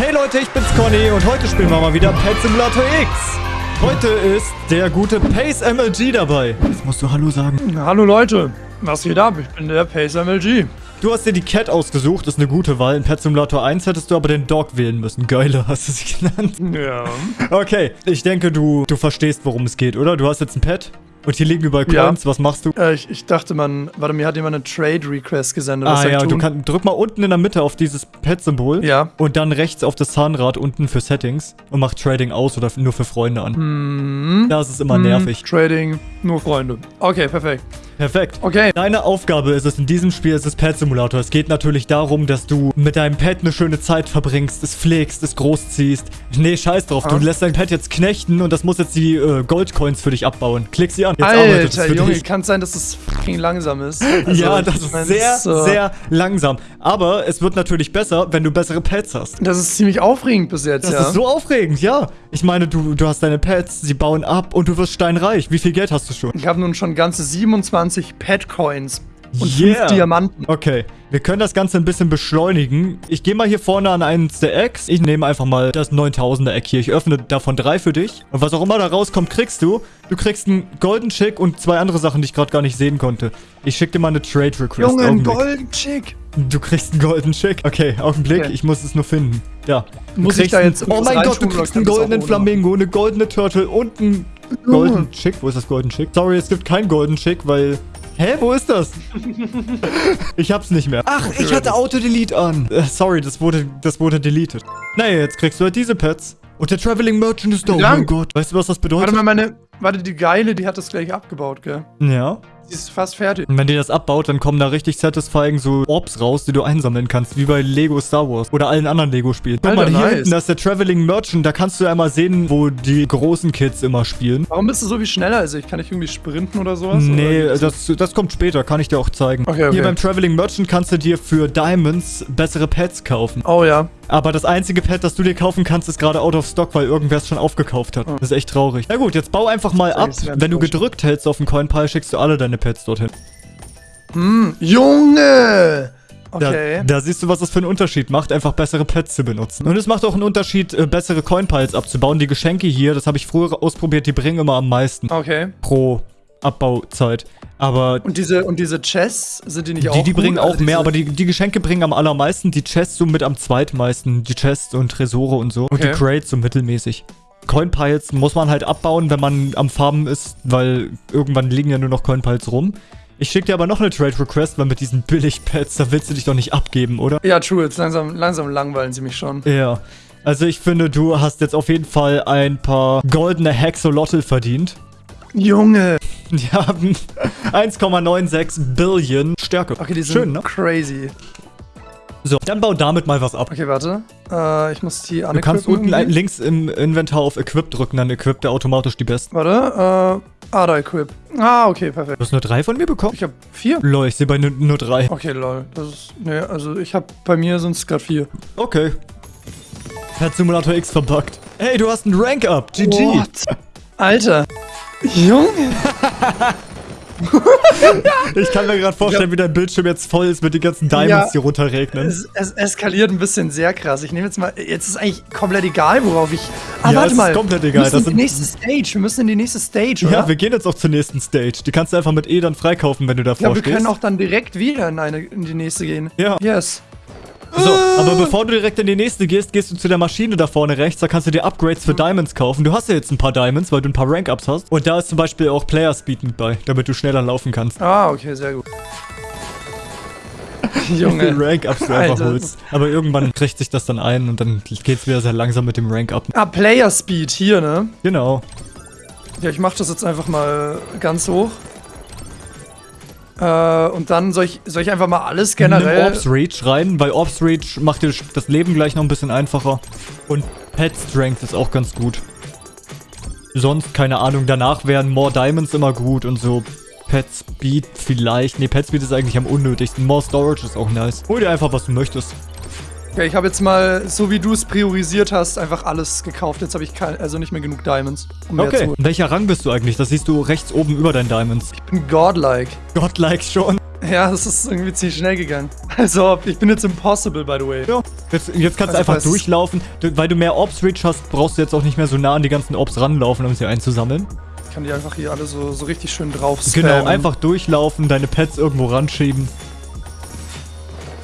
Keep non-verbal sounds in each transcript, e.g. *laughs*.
Hey Leute, ich bin's Conny und heute spielen wir mal wieder Pet Simulator X. Heute ist der gute Pace MLG dabei. Jetzt musst du Hallo sagen. Hallo Leute, was geht ab? Ich bin der Pace MLG. Du hast dir die Cat ausgesucht, ist eine gute Wahl. In Pet Simulator 1 hättest du aber den Dog wählen müssen. Geiler hast du sie genannt. Ja. Okay, ich denke, du, du verstehst, worum es geht, oder? Du hast jetzt ein Pet und hier liegen überall Ja. Coins. Was machst du? Äh, ich, ich dachte, man, warte, mir hat jemand eine Trade-Request gesendet. Ah ja, du kannst, drück mal unten in der Mitte auf dieses Pet-Symbol. Ja. Und dann rechts auf das Zahnrad unten für Settings und mach Trading aus oder nur für Freunde an. Hm. Das ist immer Hm, nervig. Trading, nur Freunde. Okay, perfekt. Perfekt. Okay. Deine Aufgabe ist es in diesem Spiel, es ist Pet Simulator. Es geht natürlich darum, dass du mit deinem Pet eine schöne Zeit verbringst, es pflegst, es großziehst. Nee, scheiß drauf. Du Ah. lässt dein Pet jetzt knechten und das muss jetzt die äh, Goldcoins für dich abbauen. Klick sie an. Jetzt es Alter, Junge, dich. kann sein, dass es fucking langsam ist. Also, ja, das ist sehr, so- sehr langsam. Aber es wird natürlich besser, wenn du bessere Pets hast. Das ist ziemlich aufregend bis jetzt, Das ja. ist so aufregend, ja. Ich meine, du, du hast deine Pets, sie bauen ab und du wirst steinreich. Wie viel Geld hast du schon? ich habe nun schon ganze 27 Pet-Coins und Yeah. 5 Diamanten. Okay, wir können das Ganze ein bisschen beschleunigen. Ich gehe mal hier vorne an eins der Eggs. Ich nehme einfach mal das 9000er Egg hier. Ich öffne davon drei für dich. Und was auch immer da rauskommt, kriegst du. Du kriegst einen Golden Chick und zwei andere Sachen, die ich gerade gar nicht sehen konnte. Ich schicke dir mal eine Trade Request. Junge, ein. Golden Chick. Du kriegst einen Golden Chick. Okay, Augenblick. Okay. Ich muss es nur finden. Ja. Du Muss ich da jetzt Oh mein Gott, du kriegst einen goldenen? Flamingo, eine goldene Turtle und einen Golden Chick. Wo ist das Golden Chick? Sorry, es gibt keinen Golden Chick, weil... Hä, wo ist das? *laughs* ich hab's nicht mehr. Ach, ich hatte Auto-Delete an. Äh, sorry, das wurde, das wurde deleted. Naja, jetzt kriegst du halt diese Pets. Und der Traveling Merchant ist da. Oh mein Gott. Weißt du, was das bedeutet? Warte mal, meine. Warte, die Geile, die hat das gleich abgebaut, gell? Ja. Die ist fast fertig. Und wenn die das abbaut, dann kommen da richtig satisfying so Orbs raus, die du einsammeln kannst, wie bei Lego Star Wars oder allen anderen Lego-Spielen. Guck mal, hier nice. hinten, das ist der Traveling Merchant, da kannst du einmal sehen, wo die großen Kids immer spielen. Warum bist du so wie schneller als ich? Kann ich irgendwie sprinten oder sowas? Nee, oder? das, das kommt später, kann ich dir auch zeigen. Okay, okay. Hier beim Traveling Merchant kannst du dir für Diamonds bessere Pets kaufen. Oh ja. Aber das einzige Pet, das du dir kaufen kannst, ist gerade out of stock, weil irgendwer es schon aufgekauft hat. Das ist echt traurig. Na gut, jetzt bau einfach mal ab. Wenn du gedrückt hältst auf den Coin-Pile, schickst du alle deine Pets dorthin. Hm, Junge! Okay. Da, da siehst du, was das für einen Unterschied macht, einfach bessere Pets zu benutzen. Und es macht auch einen Unterschied, äh, bessere Coin-Piles abzubauen. Die Geschenke hier, das habe ich früher ausprobiert, die bringen immer am meisten okay. pro Abbauzeit. Aber Und diese, und diese Chests, sind die nicht auch die, die gut? bringen auch Also mehr, aber die, die Geschenke bringen am allermeisten, die Chests so mit am zweitmeisten. Die Chests und Tresore und so. Und die Okay. Crates so mittelmäßig. Coin-Piles muss man halt abbauen, wenn man am Farmen ist, weil irgendwann liegen ja nur noch Coin-Piles rum. Ich schicke dir aber noch eine Trade-Request, weil mit diesen Billig-Pets, da willst du dich doch nicht abgeben, oder? Ja, true. Jetzt langsam, langsam langweilen sie mich schon. Ja. Also ich finde, du hast jetzt auf jeden Fall ein paar goldene Hexolotl verdient. Junge! Die haben 1,96 Billion Stärke. Okay, die sind Schön, ne? crazy. So, dann bau damit mal was ab. Okay, warte. Äh, ich muss die Du kannst unten irgendwie. links im Inventar auf Equip drücken, dann equipt er automatisch die besten. Warte, äh, ah, da equip. Ah, okay, perfekt. Du hast nur drei von mir bekommen? Ich hab vier. Lol, ich sehe bei nur, nur drei. Okay, lol. Das ist, nee, also ich hab, bei mir sind es gerade vier. Okay. Pet Simulator X verbuggt. Hey, du hast einen Rank up. GG. What? Alter. Junge. *laughs* Ich kann mir gerade vorstellen, wie dein Bildschirm jetzt voll ist mit den ganzen Diamonds, Ja. die runterregnen. Es, es eskaliert ein bisschen sehr krass. Ich nehme jetzt mal. Jetzt ist eigentlich komplett egal, worauf ich. Ah, Ja, warte es ist mal. komplett Wir egal. müssen Das in die nächste Stage. Wir müssen in die nächste Stage, oder? Ja, wir gehen jetzt auch zur nächsten Stage. Die kannst du einfach mit E dann freikaufen, wenn du davor Ja, wir stehst. können auch dann direkt wieder in, eine, in die nächste gehen. Ja. Yes. So, aber bevor du direkt in die nächste gehst, gehst du zu der Maschine da vorne rechts. Da kannst du dir Upgrades für Diamonds kaufen. Du hast ja jetzt ein paar Diamonds, weil du ein paar Rank-Ups hast. Und da ist zum Beispiel auch Player Speed mit bei, damit du schneller laufen kannst. Ah, okay, sehr gut. *laughs* Junge. Rank-Ups du einfach holst. Aber irgendwann kriegt sich das dann ein und dann geht's wieder sehr langsam mit dem Rank-Up. Ah, Player Speed hier, ne? Genau. Ja, ich mach das jetzt einfach mal ganz hoch. Äh, und dann soll ich, soll ich einfach mal alles Nimm generell. Orbs Reach rein, weil Orbs Reach macht dir das Leben gleich noch ein bisschen einfacher. Und Pet Strength ist auch ganz gut. Sonst, keine Ahnung, danach wären More Diamonds immer gut und so. Pet Speed vielleicht. Ne, Pet Speed ist eigentlich am unnötigsten. More Storage ist auch nice. Hol dir einfach, was du möchtest. Okay, ich habe jetzt mal, so wie du es priorisiert hast, einfach alles gekauft. Jetzt habe ich kein, also nicht mehr genug Diamonds. Um mehr Okay. zu. Welcher Rang bist du eigentlich? Das siehst du rechts oben über deinen Diamonds. Ich bin godlike. Godlike schon. Ja, das ist irgendwie ziemlich schnell gegangen. Also, ich bin jetzt impossible, by the way. Ja, jetzt, jetzt kannst du Also, einfach was- durchlaufen. Du, weil du mehr Ops-Reach hast, brauchst du jetzt auch nicht mehr so nah an die ganzen Ops ranlaufen, um sie einzusammeln. Ich kann die einfach hier alle so, so richtig schön drauf Genau, einfach durchlaufen, deine Pets irgendwo ranschieben.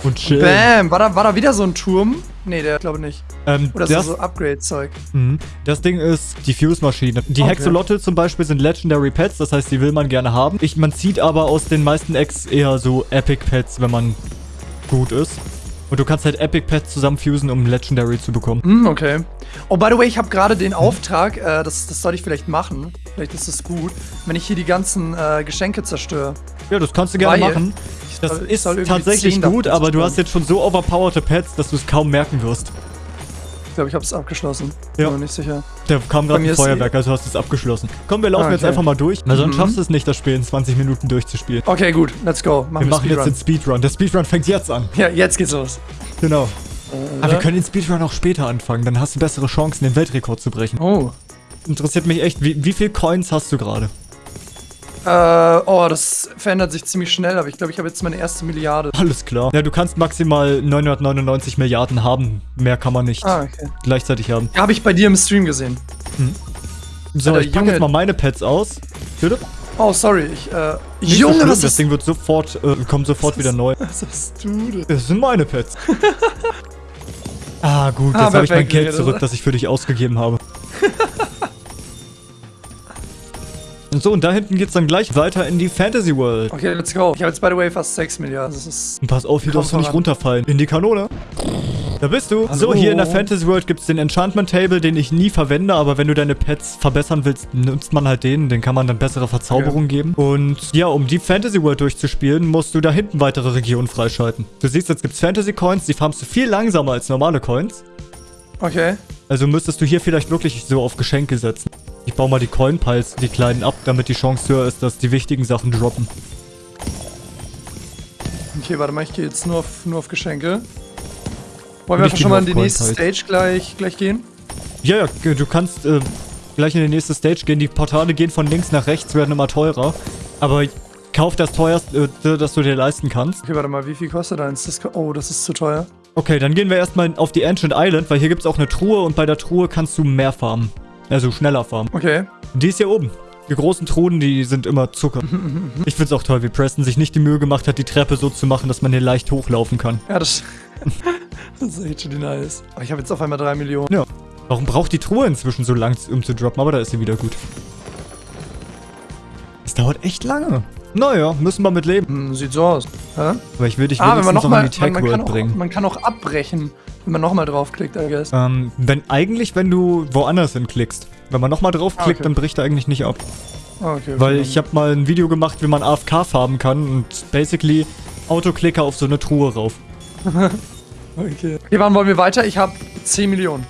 Und chillen. Bam! War da, war da wieder so ein Turm? Nee, der glaube nicht. Ähm, Oder ist das so Upgrade-Zeug? mhm. das Ding ist die Fuse-Maschine. Die Okay. Hexolotl zum Beispiel sind Legendary Pets, das heißt, die will man gerne haben. Ich, man zieht aber aus den meisten Eggs eher so Epic Pets, wenn man gut ist. Und du kannst halt Epic Pets zusammenfusen, um Legendary zu bekommen. Hm, okay. Oh, by the way, ich habe gerade den Auftrag, äh, das, das sollte ich vielleicht machen. Vielleicht ist es gut, wenn ich hier die ganzen äh, Geschenke zerstöre. Ja, das kannst du gerne Weil- machen. Das soll- ist soll tatsächlich 10 davon gut, aber du hast jetzt schon so overpowerte Pets, dass du es kaum merken wirst. Ich glaube, ich habe es abgeschlossen. Ja. Bin mir nicht sicher. Da kam gerade ein ist Feuerwerk, also hast du es abgeschlossen. Komm, wir laufen Ah, jetzt okay. einfach mal durch, weil sonst Mhm. schaffst du es nicht, das Spiel in 20 Minuten durchzuspielen. Okay, gut. Let's go. Machen Wir machen jetzt Speedrun. den Speedrun. Der Speedrun fängt jetzt an. Ja, jetzt geht's los. Genau. Äh, Aber wir können den Speedrun auch später anfangen, dann hast du bessere Chancen, den Weltrekord zu brechen. Oh. Interessiert mich echt, wie, wie viel Coins hast du gerade? Äh, oh, das verändert sich ziemlich schnell, aber ich glaube, ich habe jetzt meine erste Milliarde. Alles klar. Ja, du kannst maximal 999 Milliarden haben. Mehr kann man nicht Ah, okay. gleichzeitig haben. Habe ich bei dir im Stream gesehen. So, Alter, ich packe jetzt mal meine Pets aus. Bitte? Oh, sorry. Ich, äh. Nicht so Junge, schlimm, was das. Ding wird sofort, äh, kommt sofort wieder ist- neu. *laughs* Was hast du denn? Das sind meine Pets. *laughs* ah, gut, Ah, jetzt habe ich mein Geld zurück, das ich für dich ausgegeben habe. So, und da hinten geht's dann gleich weiter in die Fantasy World. Okay, let's go. Ich habe jetzt, by the way, fast 6 Milliarden. Das ist. Und pass auf, hier darfst du nicht runterfallen. In die Kanone. Da bist du. Hallo. So, hier in der Fantasy World gibt's den Enchantment Table, den ich nie verwende, aber wenn du deine Pets verbessern willst, nutzt man halt den. Den kann man dann bessere Verzauberung geben. Und ja, um die Fantasy World durchzuspielen, musst du da hinten weitere Regionen freischalten. Du siehst, jetzt gibt's Fantasy Coins, die farmst du viel langsamer als normale Coins. Okay. Also müsstest du hier vielleicht wirklich so auf Geschenke setzen. Ich baue mal die Coin Piles, die kleinen ab, damit die Chance höher ist, dass die wichtigen Sachen droppen. Okay, warte mal, ich gehe jetzt nur auf, nur auf Geschenke. Wollen wir einfach schon mal in die nächste. Stage gleich, gleich gehen? Ja, ja, du kannst äh, gleich in die nächste Stage gehen. Die Portale gehen von links nach rechts, werden immer teurer. Aber kauf das teuerste, äh, das du dir leisten kannst. Okay, warte mal, wie viel kostet eins? Das, oh, das ist zu teuer. Okay, dann gehen wir erstmal auf die Ancient Island, weil hier gibt es auch eine Truhe und bei der Truhe kannst du mehr farmen. Also schneller farmen. Okay. Die ist hier oben. Die großen Truhen, die sind immer Zucker. *laughs* Ich find's auch toll, wie Preston sich nicht die Mühe gemacht hat, die Treppe so zu machen, dass man hier leicht hochlaufen kann. Ja, das, *laughs* das ist echt schon nice. Aber ich habe jetzt auf einmal 3 Millionen. Ja. Warum braucht die Truhe inzwischen so lang, um zu droppen? Aber da ist sie wieder gut. Es dauert echt lange. Naja, müssen wir mit leben. Hm, sieht so aus. Hä? Aber ich will dich Ah, wenigstens noch nochmal. in die Tech World auch- bringen. man kann auch abbrechen, wenn man nochmal draufklickt, I guess. Ähm, wenn eigentlich, wenn du woanders hinklickst. Wenn man nochmal draufklickt, Ah, okay. dann bricht er eigentlich nicht ab. Ah, okay, Weil ich habe mal ein Video gemacht, wie man AFK farben kann und basically Autoklicker auf so eine Truhe rauf. *laughs* Okay. Okay, wann wollen wir weiter? Ich habe 10 Millionen.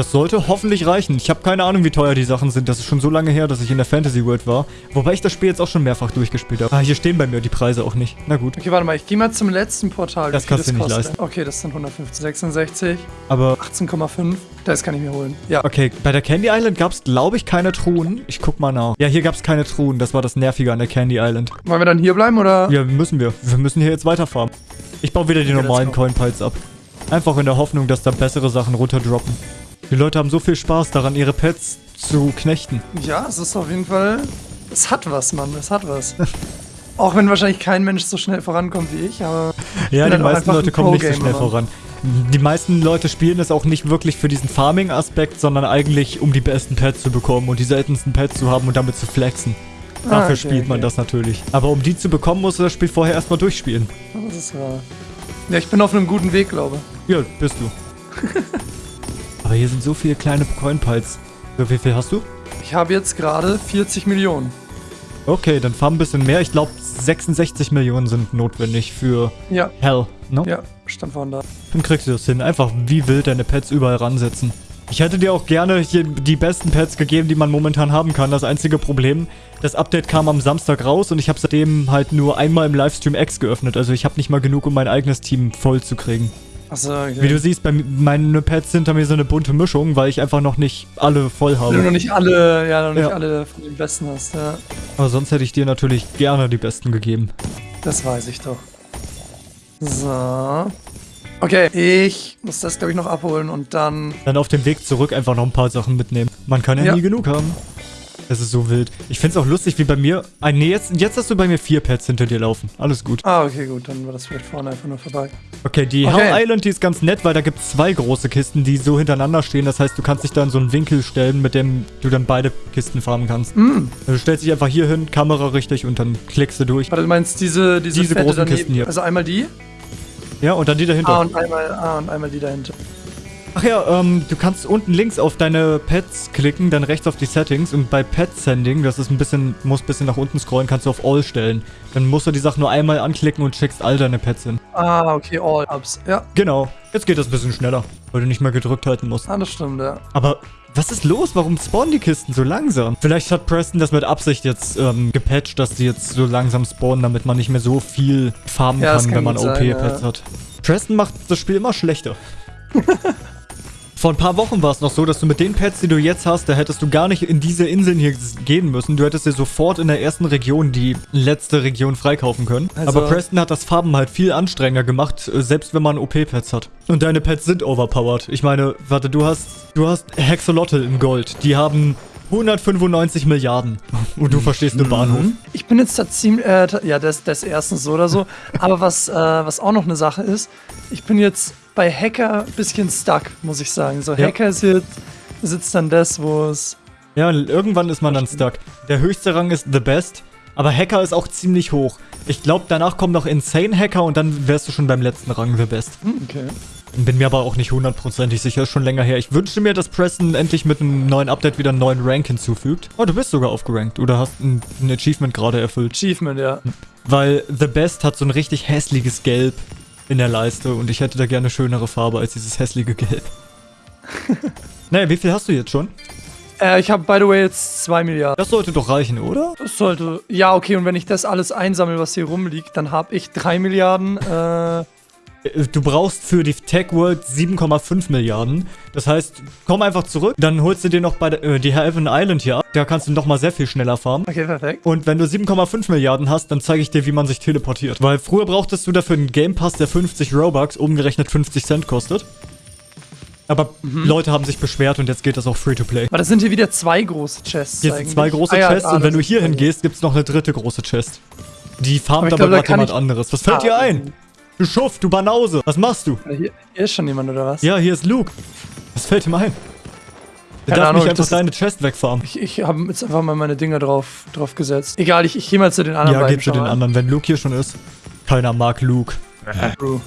Das sollte hoffentlich reichen. Ich habe keine Ahnung, wie teuer die Sachen sind. Das ist schon so lange her, dass ich in der Fantasy World war. Wobei ich das Spiel jetzt auch schon mehrfach durchgespielt habe. Ah, hier stehen bei mir die Preise auch nicht. Na gut. Okay, warte mal, ich gehe mal zum letzten Portal. Das kannst du nicht kostet. leisten. Okay, das sind 150. 66, Aber 18,5. Das kann ich mir holen. Ja. okay, bei der Candy Island gab es, glaube ich, keine Truhen. Ich guck mal nach. Ja, hier gab es keine Truhen. Das war das Nervige an der Candy Island. Wollen wir dann hier bleiben oder? Ja, müssen wir. Wir müssen hier jetzt weiterfarmen. Ich baue wieder die Okay, normalen. Coin Piles ab. Einfach in der Hoffnung, dass da bessere Sachen runterdroppen. Die Leute haben so viel Spaß daran, ihre Pets zu knechten. Ja, es ist auf jeden Fall. Es hat was, Mann. Es hat was. *laughs* Auch wenn wahrscheinlich kein Mensch so schnell vorankommt wie ich, aber. Ja, die meisten Leute kommen nicht so schnell voran. Die meisten Leute spielen es auch nicht wirklich für diesen Farming-Aspekt, sondern eigentlich, um die besten Pets zu bekommen und die seltensten Pets zu haben und damit zu flexen. Ah, Dafür okay, spielt man okay. das natürlich. Aber um die zu bekommen, musst du das Spiel vorher erstmal durchspielen. Das ist wahr. Ja, ich bin auf einem guten Weg, glaube Ja, bist du. *laughs* Aber hier sind so viele kleine Coin-Piles. So, wie viel hast du? Ich habe jetzt gerade 40 Millionen. Okay, dann farm ein bisschen mehr. Ich glaube, 66 Millionen sind notwendig für Ja, Hell, ne? ja, stand vorhin da. Dann kriegst du das hin. Einfach wie wild deine Pets überall ransetzen. Ich hätte dir auch gerne hier die besten Pets gegeben, die man momentan haben kann. Das einzige Problem, das Update kam am Samstag raus und ich habe seitdem halt nur einmal im Livestream X geöffnet. Also ich habe nicht mal genug, um mein eigenes Team voll zu kriegen. Achso, okay. Wie du siehst, bei meine Pets hinter mir so eine bunte Mischung, weil ich einfach noch nicht alle voll Wenn du noch habe. nicht alle, ja, noch nicht Ja. alle von den besten hast, ja. Aber sonst hätte ich dir natürlich gerne die besten gegeben. Das weiß ich doch. So. Okay, ich muss das, glaube ich, noch abholen und dann... Dann auf dem Weg zurück einfach noch ein paar Sachen mitnehmen. Man kann ja, Ja. nie genug haben. Das ist so wild. Ich find's auch lustig, wie bei mir... Ah, nee, jetzt, jetzt hast du bei mir vier Pets hinter dir laufen. Alles gut. Ah, okay, gut, dann war das vielleicht vorne einfach nur vorbei. Okay, die Okay. Hell Island, die ist ganz nett, weil da gibt's zwei große Kisten, die so hintereinander stehen. Das heißt, du kannst dich da in so einen Winkel stellen, mit dem du dann beide Kisten farmen kannst. Mm. Du stellst dich einfach hier hin, Kamera richtig und dann klickst du durch. Warte, du meinst diese, diese, Diese großen daneben? Kisten hier. Also einmal die? Ja, und dann die dahinter. Ah, und einmal, ah, und einmal die dahinter. Ach ja, ähm, du kannst unten links auf deine Pets klicken, dann rechts auf die Settings und bei Pet Sending, das ist ein bisschen, muss ein bisschen nach unten scrollen, kannst du auf All stellen. Dann musst du die Sache nur einmal anklicken und schickst all deine Pets hin. Ah, okay, all ups. Ja, Genau, jetzt geht das ein bisschen schneller, weil du nicht mehr gedrückt halten musst. ah, das stimmt, ja. Aber was ist los? Warum spawnen die Kisten so langsam? Vielleicht hat Preston das mit Absicht jetzt ähm, gepatcht, dass die jetzt so langsam spawnen, damit man nicht mehr so viel farmen Ja, kann, kann wenn man OP-Pets ja. hat. Preston macht das Spiel immer schlechter. *laughs* Vor ein paar Wochen war es noch so, dass du mit den Pets, die du jetzt hast, da hättest du gar nicht in diese Inseln hier gehen müssen. Du hättest dir sofort in der ersten Region die letzte Region freikaufen können. Also- Aber Preston hat das Farben halt viel anstrengender gemacht, äh, selbst wenn man OP-Pets hat. Und deine Pets sind overpowered. Ich meine, warte, du hast, du hast Hexolotl in Gold. Die haben 195 Milliarden. Und du verstehst Mhm. eine Bahnhof. Ich bin jetzt da ziemlich, äh, ja, das, das erstens so oder so. Aber was, äh, was auch noch eine Sache ist, ich bin jetzt bei Hacker ein bisschen stuck, muss ich sagen. So, Ja. Hacker ist jetzt, sitzt dann das, wo es. Ja, irgendwann ist man dann stuck. Der höchste Rang ist The Best, aber Hacker ist auch ziemlich hoch. Ich glaube, danach kommt noch Insane Hacker und dann wärst du schon beim letzten Rang The Best. Hm, okay. Bin mir aber auch nicht hundertprozentig sicher, ist schon länger her. Ich wünschte mir, dass Preston endlich mit einem neuen Update wieder einen neuen Rank hinzufügt. Oh, du bist sogar aufgerankt oder hast ein, ein Achievement gerade erfüllt. Achievement, ja. Weil The Best hat so ein richtig hässliches Gelb in der Leiste und ich hätte da gerne schönere Farbe als dieses hässliche Gelb. *laughs* naja, wie viel hast du jetzt schon? Äh, ich habe, by the way, jetzt 2 Milliarden. Das sollte doch reichen, oder? Das sollte. Ja, okay, und wenn ich das alles einsammle, was hier rumliegt, dann habe ich 3 Milliarden. Äh, Äh, Du brauchst für die Tech World 7,5 Milliarden. Das heißt, komm einfach zurück, dann holst du dir noch bei der, äh, die Heaven Island hier ab. Da kannst du noch mal sehr viel schneller farmen. okay, perfekt. Und wenn du 7,5 Milliarden hast, dann zeige ich dir, wie man sich teleportiert. Weil früher brauchtest du dafür einen Game Pass, der 50 Robux, umgerechnet 50 Cent kostet. Aber Leute haben sich beschwert und jetzt geht das auch Free-to-Play. Aber das sind hier wieder zwei große Chests. Hier sind zwei große Ah, ja, Chests ah, und wenn du hier hingehst, gibt's noch eine dritte große Chest. Die farmt aber da gerade jemand anderes. Was fällt Ah, dir ein? Du Schuft, du Banause. Was machst du? Hier, hier ist schon jemand, oder was? Ja, hier ist Luke. Was fällt ihm ein? Der Keine darf Ahnung, nicht einfach deine Chest wegfarmen. Ich, ich habe jetzt einfach mal meine Dinger drauf, drauf gesetzt. Egal, ich, ich gehe mal zu den anderen Ja, beiden. gib zu den mal. anderen, wenn Luke hier schon ist. Keiner mag Luke. True.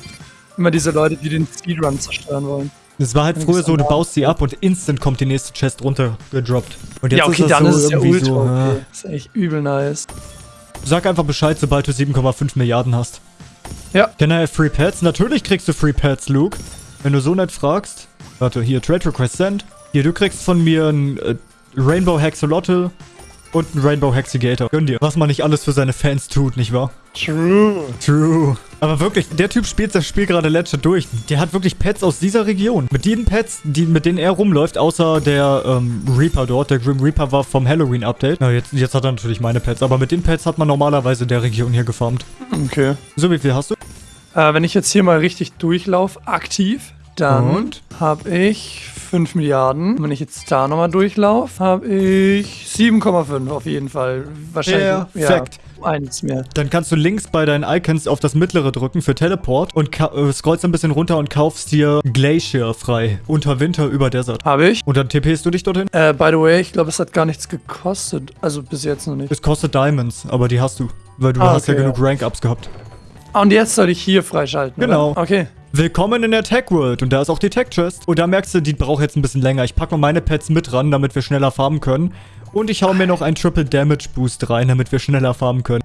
Immer diese Leute, die den Speedrun zerstören wollen. Es war halt früher so, du baust sie ab und instant kommt die nächste Chest runter gedroppt. Und jetzt ja, okay, ist das dann so ist es ja ultra so. okay. ja. Das ist echt übel nice. Sag einfach Bescheid, sobald du 7,5 Milliarden hast. Ja. Can I have free pets? Natürlich kriegst du free pets, Luke. Wenn du so nett fragst. Warte, hier, Trade Request Send. Hier, du kriegst von mir ein äh, Rainbow Hexolotl und ein Rainbow Hexigator. Gönn dir. Was man nicht alles für seine Fans tut, nicht wahr? True. True. Aber wirklich, der Typ spielt das Spiel gerade legit durch. Der hat wirklich Pets aus dieser Region. Mit den Pets, die, mit denen er rumläuft, außer der ähm, Reaper dort. Der Grim Reaper war vom Halloween-Update. Na, jetzt, jetzt hat er natürlich meine Pets. Aber mit den Pets hat man normalerweise in der Region hier gefarmt. Okay. So, wie viel hast du? Äh, wenn ich jetzt hier mal richtig durchlaufe, aktiv, dann Und? habe ich 5 Milliarden. Wenn ich jetzt da nochmal durchlaufe, habe ich 7,5 auf jeden Fall. Wahrscheinlich. Perfekt. Ja, eins mehr. Dann kannst du links bei deinen Icons auf das mittlere drücken für Teleport und äh, scrollst ein bisschen runter und kaufst dir Glacier frei. Unter Winter über Desert. Habe ich. Und dann TPst du dich dorthin. Äh, by the way, ich glaube, es hat gar nichts gekostet. Also bis jetzt noch nicht. Es kostet Diamonds, aber die hast du. Weil du Ah, hast ja okay, genug ja. Rank-Ups gehabt. Ah, und jetzt soll ich hier freischalten. Genau. Oder? Okay. Willkommen in der Tech World und da ist auch die Tech Chest. Und da merkst du, die braucht jetzt ein bisschen länger. Ich packe mal meine Pets mit ran, damit wir schneller farmen können. Und ich hau mir noch einen Triple Damage Boost rein, damit wir schneller farmen können.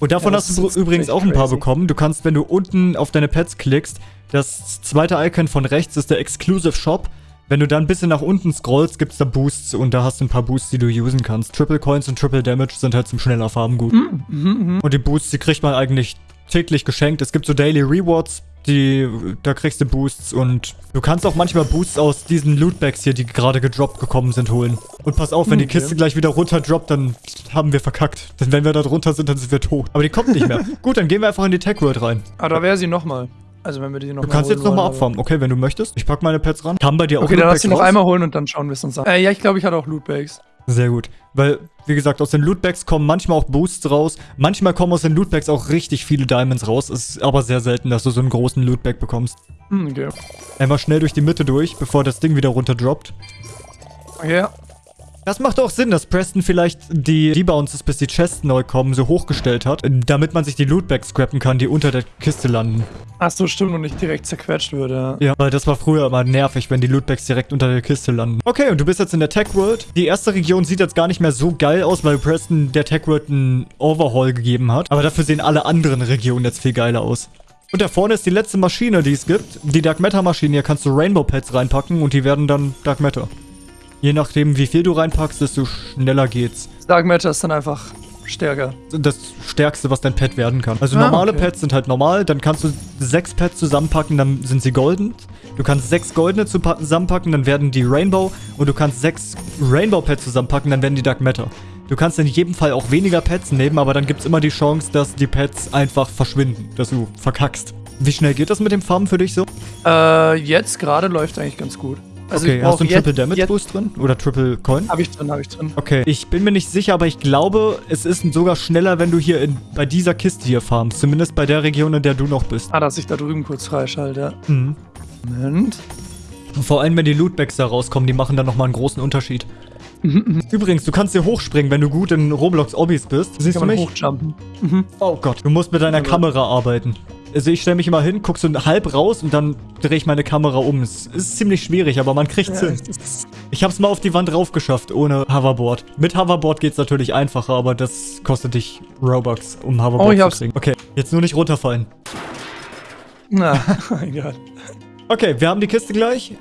Und davon Ja, hast du übrigens auch ein paar crazy. bekommen. Du kannst, wenn du unten auf deine Pets klickst, das zweite Icon von rechts ist der Exclusive Shop. Wenn du dann ein bisschen nach unten scrollst, gibt's da Boosts und da hast du ein paar Boosts, die du usen kannst. Triple Coins und Triple Damage sind halt zum schneller Farben gut. Mhm, mhm. Und die Boosts, die kriegt man eigentlich täglich geschenkt. Es gibt so Daily Rewards, die, da kriegst du Boosts und du kannst auch manchmal Boosts aus diesen Lootbags hier, die gerade gedroppt gekommen sind, holen. Und pass auf, wenn die Okay. Kiste gleich wieder runterdroppt, dann haben wir verkackt. Denn wenn wir da drunter sind, dann sind wir tot. Aber die kommt nicht mehr. *laughs* Gut, dann gehen wir einfach in die Tech World rein. Ah, da wäre sie nochmal. Also wenn wir die nochmal Du kannst jetzt nochmal abfarmen. Okay, wenn du möchtest. Ich pack meine Pets ran. Kann bei dir auch Okay, dann lass sie noch einmal holen und dann schauen wir es uns an. Äh, ja, ich glaube, ich hatte auch Lootbags. Sehr gut. Weil, wie gesagt, aus den Lootbags kommen manchmal auch Boosts raus. Manchmal kommen aus den Lootbags auch richtig viele Diamonds raus. Ist aber sehr selten, dass du so einen großen Lootbag bekommst. Hm, okay. Einmal schnell durch die Mitte durch, bevor das Ding wieder runterdroppt. Ja. Das macht auch Sinn, dass Preston vielleicht die Debounces, bis die Chests neu kommen, so hochgestellt hat, damit man sich die Lootbags scrappen kann, die unter der Kiste landen. Ach so, stimmt und nicht direkt zerquetscht würde. Ja, weil das war früher immer nervig, wenn die Lootbags direkt unter der Kiste landen. Okay, und du bist jetzt in der Tech World. Die erste Region sieht jetzt gar nicht mehr so geil aus, weil Preston der Tech World einen Overhaul gegeben hat. Aber dafür sehen alle anderen Regionen jetzt viel geiler aus. Und da vorne ist die letzte Maschine, die es gibt. Die Dark Matter Maschine. Hier kannst du Rainbow Pets reinpacken und die werden dann Dark Matter. Je nachdem, wie viel du reinpackst, desto schneller geht's. Dark Matter ist dann einfach stärker. das Stärkste, was dein Pet werden kann. Also Ah, normale okay. Pets sind halt normal, dann kannst du sechs Pets zusammenpacken, dann sind sie golden. Du kannst sechs goldene zu- zusammenpacken, dann werden die Rainbow. Und du kannst sechs Rainbow-Pets zusammenpacken, dann werden die Dark Matter. Du kannst in jedem Fall auch weniger Pets nehmen, aber dann gibt es immer die Chance, dass die Pets einfach verschwinden, dass du verkackst. Wie schnell geht das mit dem Farmen für dich so? Äh, jetzt gerade läuft eigentlich ganz gut. Also okay, hast du einen jetzt- Triple Damage jetzt- Boost drin? Oder Triple Coin? Hab ich drin, hab ich drin. Okay, ich bin mir nicht sicher, aber ich glaube, es ist sogar schneller, wenn du hier in, bei dieser Kiste hier farmst. Zumindest bei der Region, in der du noch bist. Ah, dass ich da drüben kurz freischalte. Mhm. Moment. Vor allem, wenn die Lootbags da rauskommen, die machen dann nochmal einen großen Unterschied. *laughs* Übrigens, du kannst hier hochspringen, wenn du gut in Roblox-Obbys bist. Siehst Kann du mich? hochjumpen. Oh Gott, du musst mit deiner Kamera arbeiten. Also ich stelle mich immer hin, guck so halb raus und dann drehe ich meine Kamera um. Es ist ziemlich schwierig, aber man kriegt's Ja, hin. Ich hab's mal auf die Wand rauf geschafft, ohne Hoverboard. Mit Hoverboard geht's natürlich einfacher, aber das kostet dich Robux, um Hoverboard Oh, ich zu hab's. kriegen. Okay, jetzt nur nicht runterfallen. Na, *laughs* egal. Okay, wir haben die Kiste gleich.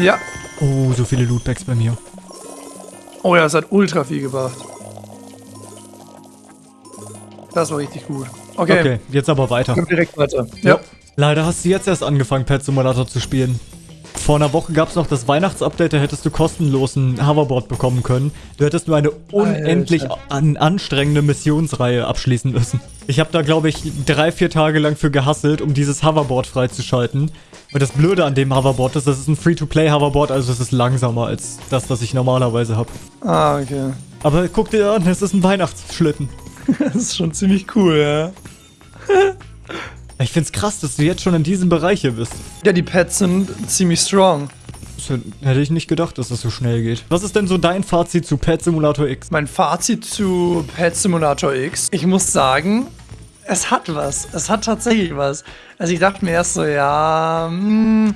Ja. Oh, so viele Lootbags bei mir. Oh ja, es hat ultra viel gebracht. Das war richtig gut. Okay. Okay, jetzt aber weiter. Kommt direkt weiter. Ja. Leider hast du jetzt erst angefangen, Pet Simulator zu spielen. Vor einer Woche gab es noch das Weihnachtsupdate, da hättest du kostenlos ein Hoverboard bekommen können. Du hättest nur eine unendlich an anstrengende Missionsreihe abschließen müssen. Ich habe da, glaube ich, drei, vier Tage lang für gehasselt, um dieses Hoverboard freizuschalten. Und das Blöde an dem Hoverboard ist, das ist ein Free-to-Play-Hoverboard, also es ist langsamer als das, was ich normalerweise habe. Ah, okay. Aber guck dir an, es ist ein Weihnachtsschlitten. *laughs* Das ist schon ziemlich cool, ja. *laughs* Ich find's krass, dass du jetzt schon in diesem Bereich hier bist. Ja, die Pets sind ziemlich strong. Das hätte ich nicht gedacht, dass das so schnell geht. Was ist denn so dein Fazit zu Pet Simulator X? Mein Fazit zu Pet Simulator X. Ich muss sagen, es hat was. Es hat tatsächlich was. Also ich dachte mir erst so, ja, hm,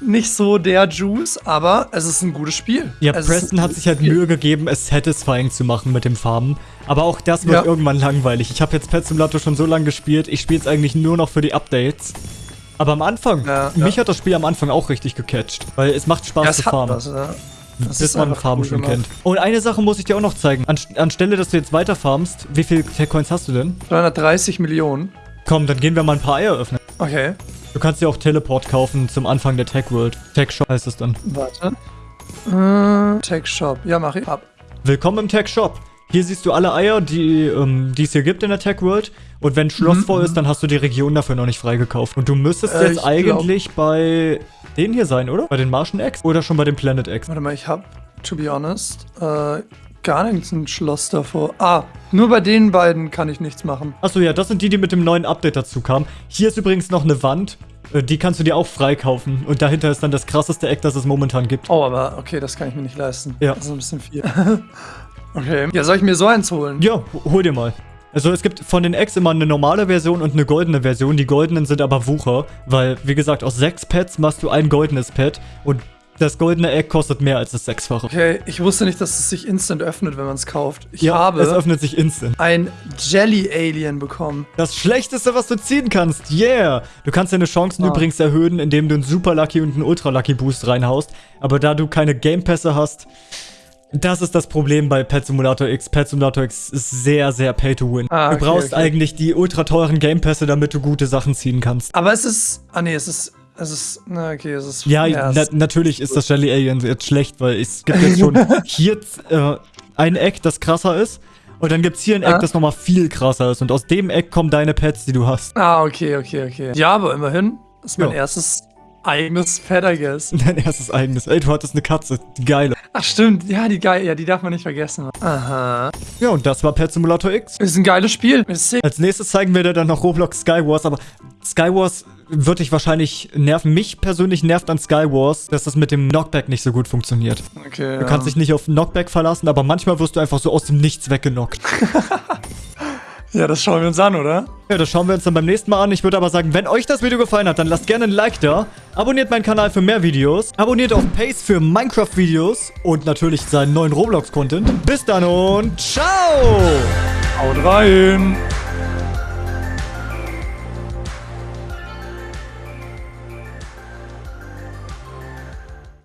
nicht so der Juice, aber es ist ein gutes Spiel. Ja, es Preston hat sich halt Spiel. Mühe gegeben, es satisfying zu machen mit dem Farben. Aber auch das wird Ja. irgendwann langweilig. Ich habe jetzt Pet Simulator schon so lange gespielt, ich spiele es eigentlich nur noch für die Updates. Aber am Anfang, Ja, mich ja. hat das Spiel am Anfang auch richtig gecatcht. Weil es macht Spaß zu es hat farmen. was, ja. Das bis ist man Farben cool schon gemacht. kennt. Und eine Sache muss ich dir auch noch zeigen. An, anstelle, dass du jetzt weiter farmst, wie viel Coins hast du denn? 330 Millionen. Komm, dann gehen wir mal ein paar Eier öffnen. Okay, Du kannst dir auch Teleport kaufen zum Anfang der Tech World. Tech Shop heißt es dann. warte. Äh, Tech Shop. Ja, mach ich. Ab. Willkommen im Tech Shop. Hier siehst du alle Eier, die, ähm, die es hier gibt in der Tech World. Und wenn Schloss voll ist, dann hast du die Region dafür noch nicht freigekauft. Und du müsstest Äh, jetzt ich eigentlich bei denen hier sein, oder? Bei den Martian Eggs? Oder schon bei den Planet Eggs? Warte mal, ich hab, to be honest, äh, gar nichts ein Schloss davor. Ah, nur bei den beiden kann ich nichts machen. Achso, ja, das sind die, die mit dem neuen Update dazu kamen. Hier ist übrigens noch eine Wand. Äh, Die kannst du dir auch freikaufen. Und dahinter ist dann das krasseste Eck, das es momentan gibt. Oh, aber okay, das kann ich mir nicht leisten. Ja. Das ist ein bisschen viel. *laughs* okay. Ja, soll ich mir so eins holen? Ja, hol dir mal. Also es gibt von den Eggs immer eine normale Version und eine goldene Version. Die goldenen sind aber Wucher, weil, wie gesagt, aus sechs Pets machst du ein goldenes Pet und das goldene Egg kostet mehr als das sechsfache. Okay, ich wusste nicht, dass es sich instant öffnet, wenn man es kauft. Ich ja, habe es öffnet sich instant. ein Jelly Alien bekommen. Das Schlechteste, was du ziehen kannst, yeah! Du kannst deine Chancen Ah. übrigens erhöhen, indem du einen Super Lucky und einen Ultra Lucky Boost reinhaust. Aber da du keine Game Pässe hast, Das ist das Problem bei Pet Simulator X. Pet Simulator X ist sehr, sehr pay to win. Ah, du okay, brauchst okay. eigentlich die ultra teuren Game Pässe, damit du gute Sachen ziehen kannst. Aber es ist. Ah, nee, es ist. Es ist. Na, okay, es ist. Ja, es na, natürlich ist das Jelly Alien jetzt schlecht, weil es gibt jetzt schon *laughs* hier äh, ein Eck, das krasser ist. Und dann gibt's hier ein Eck, Ah. das nochmal viel krasser ist. Und aus dem Eck kommen deine Pets, die du hast. Ah, okay, okay, okay. Ja, aber immerhin ist mein Ja. erstes eigenes Pet, I guess. *laughs* Dein erstes eigenes. Ey, du hattest eine Katze. Die geile. Ach, stimmt. Ja, die geil. Ja, die darf man nicht vergessen. Aha. Ja, und das war Pet Simulator X. Ist ein geiles Spiel. Ist sick. Als nächstes zeigen wir dir dann noch Roblox Skywars, aber Skywars wird dich wahrscheinlich nerven. Mich persönlich nervt an Skywars, dass das mit dem Knockback nicht so gut funktioniert. Okay. Du kannst dich nicht auf Knockback verlassen, aber manchmal wirst du einfach so aus dem Nichts weggenockt. *laughs* Ja, das schauen wir uns an, oder? Ja, das schauen wir uns dann beim nächsten Mal an. Ich würde aber sagen, wenn euch das Video gefallen hat, dann lasst gerne ein Like da. Abonniert meinen Kanal für mehr Videos. Abonniert auch Pace für Minecraft-Videos und natürlich seinen neuen Roblox-Content. Bis dann und ciao! Haut rein.